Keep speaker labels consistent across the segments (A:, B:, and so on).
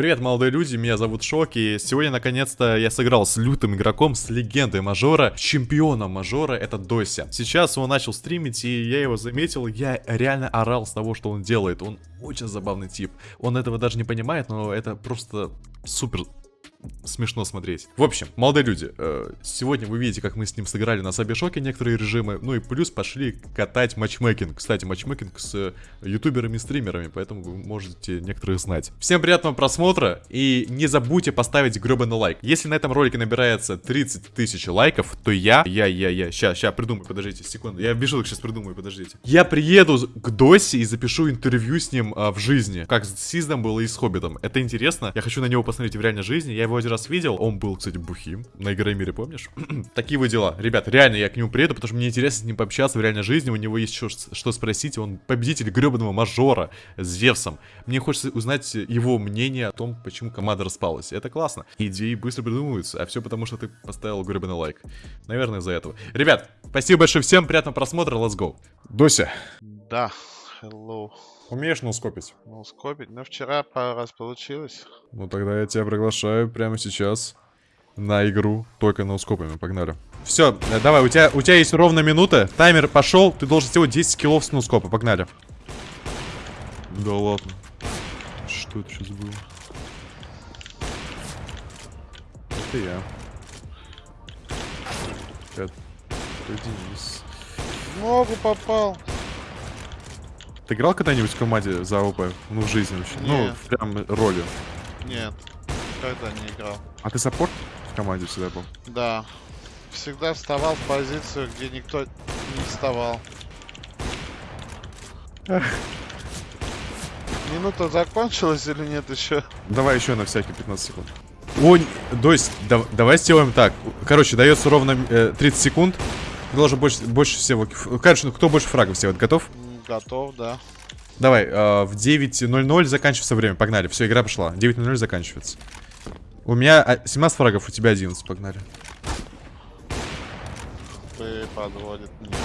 A: Привет, молодые люди, меня зовут Шок, и сегодня, наконец-то, я сыграл с лютым игроком, с легендой мажора, чемпионом мажора, это Дося. Сейчас он начал стримить, и я его заметил, я реально орал с того, что он делает. Он очень забавный тип. Он этого даже не понимает, но это просто супер смешно смотреть. В общем, молодые люди, э, сегодня вы видите, как мы с ним сыграли на Сабишоке некоторые режимы, ну и плюс пошли катать матчмейкинг. Кстати, матчмейкинг с э, ютуберами и стримерами, поэтому вы можете некоторых знать. Всем приятного просмотра и не забудьте поставить гребаный лайк. Если на этом ролике набирается 30 тысяч лайков, то я, я, я, я, ща, ща, придумаю, подождите, секунду, я бежу, сейчас придумаю, подождите. Я приеду к Досе и запишу интервью с ним а, в жизни, как с Сиздом было и с Хоббитом. Это интересно, я хочу на него посмотреть в реальной жизни, я его один раз видел. Он был, кстати, бухим. На Игромире, помнишь? Такие вот дела. Ребят, реально, я к нему приеду, потому что мне интересно с ним пообщаться в реальной жизни. У него есть что, что спросить. Он победитель гребаного мажора с Зевсом. Мне хочется узнать его мнение о том, почему команда распалась. Это классно. Идеи быстро придумываются, а все потому, что ты поставил гребаный лайк. Наверное, из-за этого. Ребят, спасибо большое всем, приятного просмотра, let's go. Дося.
B: Да, hello.
A: Умеешь ноускопить?
B: Ноускопить? Ну, вчера пару раз получилось.
A: Ну, тогда я тебя приглашаю прямо сейчас на игру только ноускопами. Погнали. Все, э, давай, у тебя, у тебя есть ровно минута. Таймер пошел, ты должен сделать 10 киллов с ноускопа. Погнали. Да ладно. Что это сейчас было? Это я. Это Денис.
B: Ногу попал.
A: Ты играл когда-нибудь в команде за ОП? Ну, в жизни вообще?
B: Нет.
A: Ну, прям ролью.
B: Нет, никогда не играл.
A: А ты саппорт в команде всегда был?
B: Да. Всегда вставал в позицию, где никто не вставал. Минута закончилась или нет еще?
A: Давай еще на всякий 15 секунд. О, то есть, да, давай сделаем так. Короче, дается ровно э, 30 секунд. Ты должен больше, больше всего... Короче, ну кто больше фрагов сделает? Готов?
B: Готов, да.
A: Давай, э, в 9.00 заканчивается время. Погнали. Все, игра пошла. 9.00 заканчивается. У меня 17 фрагов, у тебя 11. Погнали.
B: Ты подводит меня.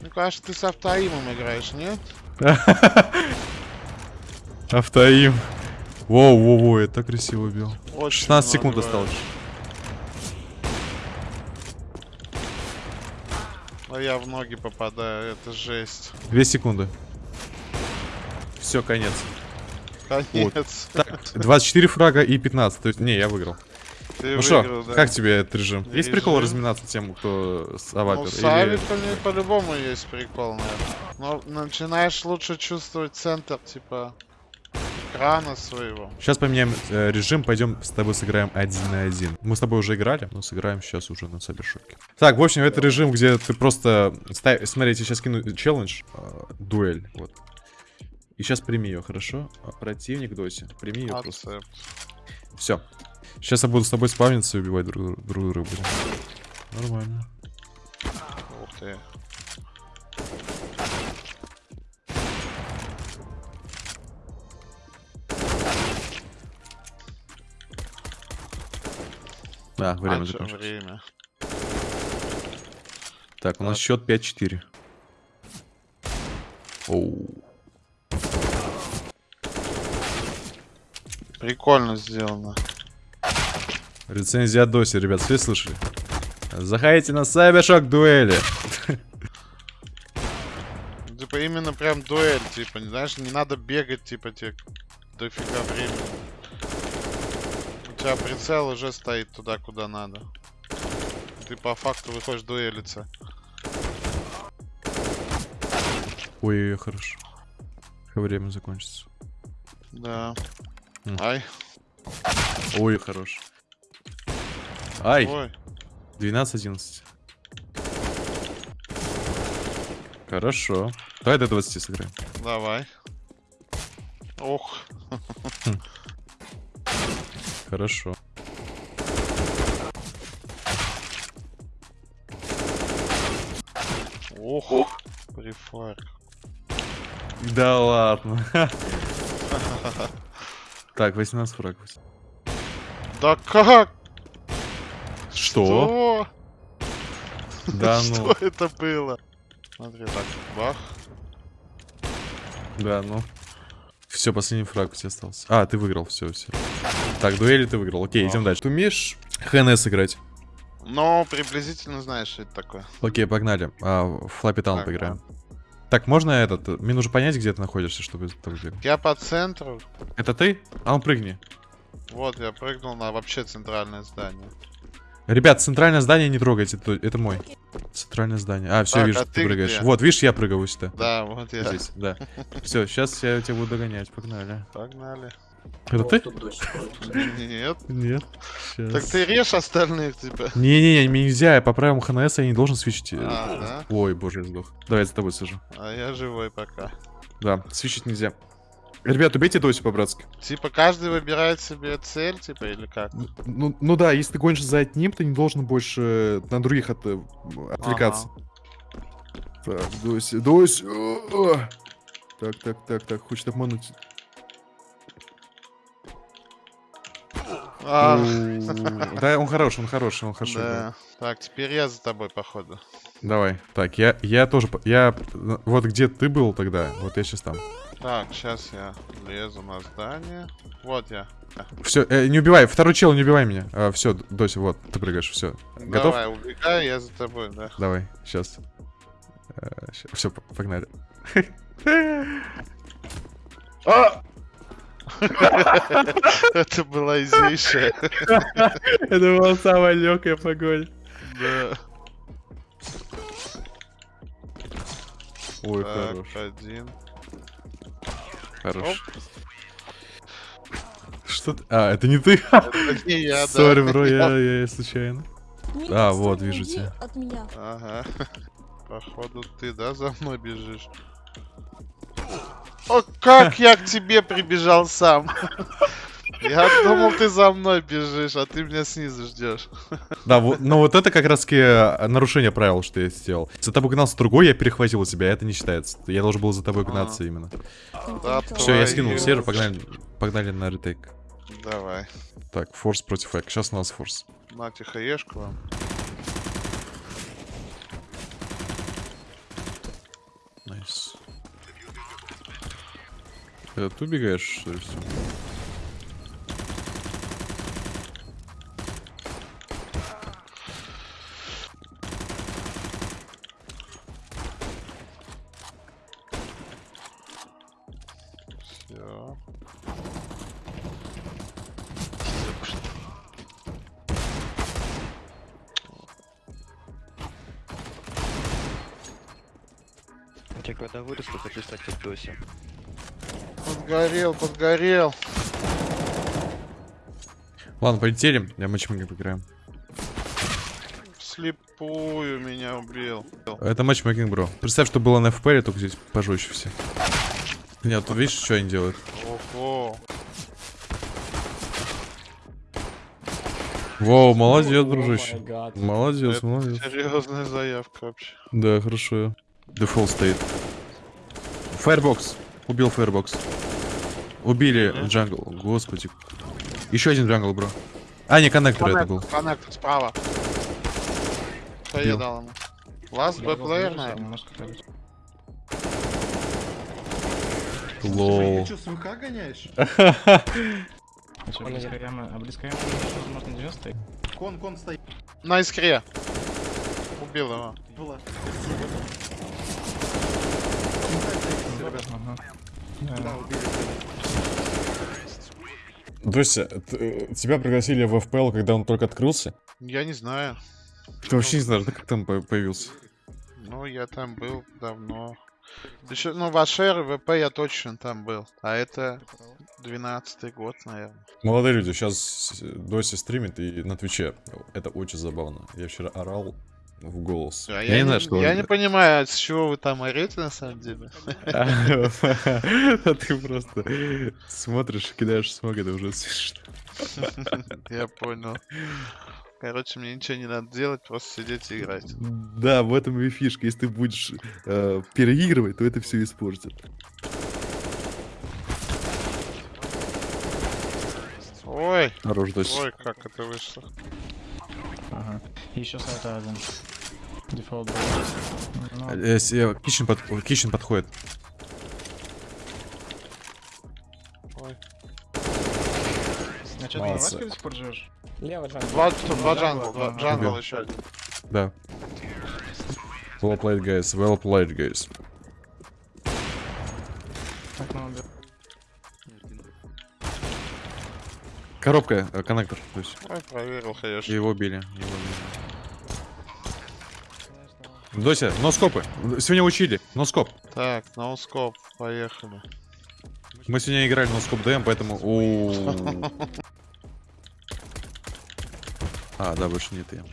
B: Мне кажется, ты с автоимом играешь, нет?
A: Автоим. Воу, воу, воу, я так красиво убил.
B: Очень
A: 16 секунд осталось.
B: Я в ноги попадаю, это жесть.
A: 2 секунды. Все, конец.
B: Конец.
A: Так, 24 фрага и 15. То есть, не, я выиграл.
B: Ты
A: Ну что,
B: выиграл, да.
A: как тебе этот режим? Есть прикол
B: Режим?
A: разминаться тем, кто с
B: Ну,
A: авапер?
B: с
A: Или...
B: по-любому есть прикол, наверное. Но начинаешь лучше чувствовать центр, типа, экрана своего.
A: Сейчас поменяем э, режим, пойдем с тобой сыграем один на один. Мы с тобой уже играли, но сыграем сейчас уже на Сабершоке. Так, в общем, это режим, где ты просто... ставь- Смотри, я тебе сейчас кину челлендж, э, дуэль, вот. И сейчас прими ее, хорошо? А, Противник Доси, прими ее просто. Все. Сейчас я буду с тобой спавниться и убивать друг, друг друга. будем. Нормально.
B: Ух ты.
A: Да, время
B: А,
A: закончилось.
B: время.
A: Так, у нас
B: Так.
A: счет 5-4. Оу.
B: Прикольно сделано.
A: Рецензия Доси, ребят, все слышали? Заходите на Сайбершок дуэли.
B: Типа именно прям дуэль, типа, не знаешь, не надо бегать, типа, тебе дофига времени. Тебя прицел уже стоит туда, куда надо. Ты по факту выходишь дуэлиться.
A: Ой, хорошо. Время закончится.
B: Да.
A: М.
B: Ай.
A: Ой, хорош. Ай,
B: Ой.
A: 12-11. Хорошо. Давай до 20 сыграем.
B: Давай. Ох.
A: Хорошо.
B: Ох. Прифарк.
A: Да ладно. Так, 18 фрагов.
B: Да как?
A: Что? Да ну.
B: Что это было? Смотри, так, бах.
A: Да, ну. Все, последний фраг у тебя остался. А, ты выиграл, все, все. Так, дуэли ты выиграл. Окей, идем дальше. Ты умеешь ХНС играть?
B: Но приблизительно знаешь, что это такое.
A: Окей, погнали. А, в Флаппи Таун
B: Так,
A: поиграем. Так, можно этот? Мне нужно понять, где ты находишься, чтобы так сделать.
B: Я по центру.
A: Это ты? А ну прыгни.
B: Вот, я прыгнул на вообще центральное здание.
A: Ребят, центральное здание не трогайте, это, это мой. Центральное здание. А, все,
B: Так,
A: вижу,
B: а
A: ты,
B: ты
A: прыгаешь.
B: где?
A: Вот, видишь, я прыгаю сюда.
B: Да, вот я.
A: Здесь, да. Все, сейчас я тебя буду догонять, погнали.
B: Погнали.
A: Это ты?
B: Нет.
A: Нет.
B: Так ты режь остальных, типа.
A: Не-не-не, нельзя, я по правилам ХНС я не должен свечить.
B: А?
A: Ой, боже, я сдох. Давай я за тобой сажу.
B: А я живой пока.
A: Да, свечить нельзя. Ребят, убейте Досю по-братски.
B: Типа каждый выбирает себе цель, типа, или как?
A: Ну, ну да, если ты гонишься за одним, ты не должен больше э, на других от, э, отвлекаться. Так, Дося, Дося. о, о. Так, так, так, так, хочет обмануть. Да, он хороший, он хороший, он хороший.
B: да. Так, теперь я за тобой, походу.
A: Давай. Так, я, я тоже, я, э, вот где ты был тогда, вот я сейчас там.
B: Так, сейчас я лезу на здание. Вот я.
A: Все, не убивай, второй чел, не убивай меня. все, Дося, вот, ты прыгаешь, все. Готов?
B: Давай, убегай, я за тобой, да.
A: Давай, сейчас. Все, погнали.
B: Это была изейшая.
A: Это была самая легкая погонь.
B: Да.
A: Ой,
B: Так,
A: хорош,
B: один.
A: хорош. Что ты? А, это не ты?
B: Это не я, да.
A: Сори, бро, я, я случайно. А, вот, вижу тебя.
C: От меня.
B: Ага. Походу ты, да, за мной бежишь? О, как я к тебе прибежал сам? Я думал, ты за мной бежишь, а ты меня снизу ждешь.
A: Да, вот, но вот это как раз таки э, нарушение правил, что я сделал. За тобой гнался другой, я перехватил тебя, это не считается. Я должен был за тобой гнаться именно.
B: Да,
A: Все, я скинул сервер, погнали, погнали на ретейк.
B: Давай.
A: Так, форс против эк. Сейчас у нас форс.
B: Нате хаешку вам.
A: Э, Ты убегаешь, что ли, всё?
B: Все.
D: Я когда вырасту, хочу стать как Дося.
B: Подгорел, подгорел.
A: Ладно, полетели, я матчмейкинг поиграем.
B: Слепую меня убил.
A: Это matchmaking, bro. Представь, что было на FPL, только здесь пожестче все. Нет, тут видишь, что они делают?
B: Ого.
A: Воу, молодец, дружище. Молодец,
B: Это
A: молодец.
B: серьезная заявка вообще.
A: Да, хорошо. Дефолт стоит. Firebox. Убил Firebox. Убили jungle. Господи. Еще один jungle, bro. А, не, коннектор это был.
B: Коннектор справа. Что я дал ему? Last B player, наверное.
A: Лол.
E: Ты что, с ВК гоняешь?
F: А близко яма, а близко яма, возможно, 90
E: Кон, кон стоит.
B: На искре. Убил его.
F: Ага.
E: Да, убили.
A: Дося, э, тебя пригласили в FPL, когда он только открылся?
B: Я не знаю.
A: Ты вообще не знаешь, да, как там по- появился?
B: Ну, я там был давно. Еще, ну, в Ашер, ВП я точно там был. А это 12 год, наверное.
A: Молодые люди, сейчас Дося стримит и на Твиче. Это очень забавно. Я вчера орал в голос.
B: А я, не,
A: что...
B: я не понимаю, с чего вы там орете на самом деле.
A: А ты просто смотришь, кидаешь смог, это уже смешно.
B: Я понял. Короче, мне ничего не надо делать, просто сидеть и играть.
A: Да, в этом и фишка. Если ты будешь э, переигрывать, то это все испортит.
B: Ой,
A: Хорош,
B: ой, как это вышло.
F: И еще сайт один. Дефолт был. Ну,
A: Э, э, Kitchen под- Kitchen подходит.
B: Ой.
F: А что, ты на. Ваське до сих пор живешь?
G: Лево jungle.
B: Два, два jungle, два jungle
A: Убил.
B: еще один.
A: Да. Well played, guys. Well played, guys.
F: Так, ну.
A: Коробка, э, коннектор. То есть
B: Ой, проверил, конечно.
A: его били. Его били. Дося, носкопы. Сегодня учили. Носкоп.
B: Так, ноускоп, поехали.
A: Мы сегодня играли носкоп ДМ, поэтому... О. А, да, больше нет я.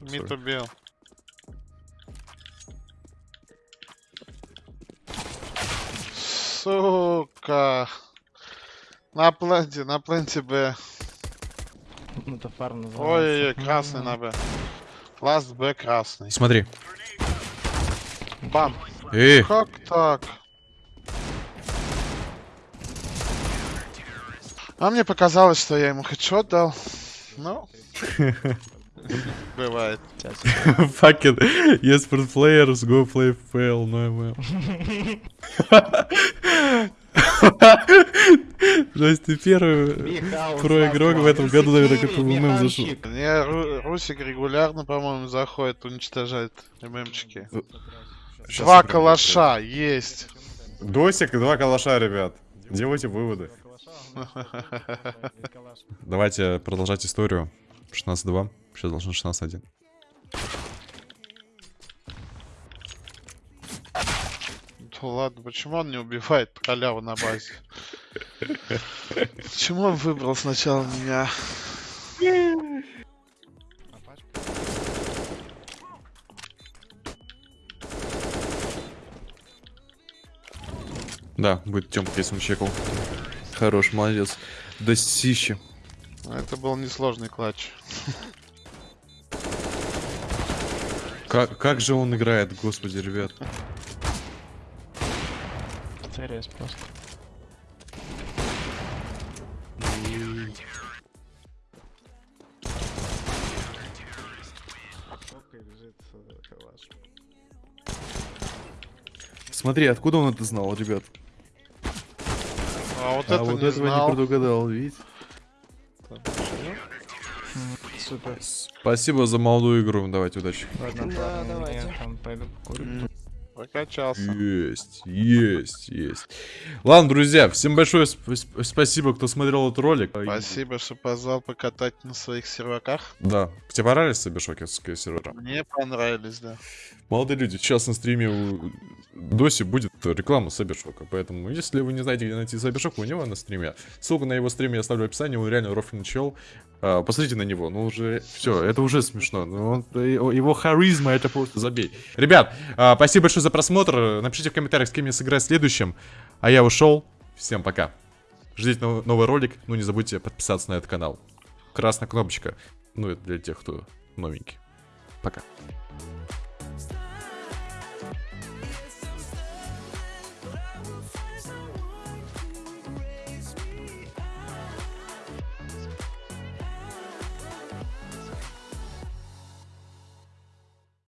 B: Мид убил. Сука. На пленте, на пленте Б.
F: Ну, это фарм называется.
B: Ой-ой-ой, красный на Б. Ласт Б красный.
A: Смотри.
B: Бам.
A: Эх,
B: Как так? А мне показалось, что я ему хедшот дал. Ну. Бывает.
A: fuck it. Yes, for players, go play fail, no email. Жесть, ты первый про игрок в этом году, наверное, как ММ зашел.
B: Мне Ру- Русик регулярно, по-моему, заходит, уничтожает ММчики. Два калаша есть.
A: Досик и два калаша, ребят. Делайте выводы. Давайте продолжать историю. 16-2. Сейчас должно 16-1.
B: Да ладно, почему он не убивает халяву на базе? Почему он выбрал сначала меня?
A: Да, будет Тёмка, если он чекал. Хорош, молодец. Достище.
B: Это был несложный клатч.
A: Как, как же он играет, господи, ребят.
F: Церес просто.
A: Смотри, откуда он это знал, ребят?
B: А вот
A: а
B: это
A: вот
B: не
A: этого
B: знал.
A: не предугадал, видите?
F: Супер.
A: Спасибо за молодую игру. Давайте, удачи.
F: Ладно,
G: Да, давайте.
F: я там пойду покурю.
B: Прокачался.
A: Есть, есть, есть. Ладно, друзья, всем большое сп- сп- спасибо, кто смотрел этот ролик.
B: Спасибо, что позвал покатать на своих серваках.
A: Да. Тебе понравились Сабишокерские сервера?
B: Мне понравились, да.
A: Молодые люди, сейчас на стриме у Доси будет реклама Сабершока, поэтому если вы не знаете, где найти Сабершока, у него на стриме. Ссылку на его стрим я оставлю в описании, он реально рофлин чел. А, посмотрите на него, ну уже, все, это уже смешно. Ну, он- его его харизма, это просто забей. Ребят, а, спасибо большое за просмотр, напишите в комментариях, с кем я сыграю в следующем. А я ушел, всем пока. Ждите нов- новый ролик, ну не забудьте подписаться на этот канал. Красная кнопочка, ну это для тех, кто новенький. Пока.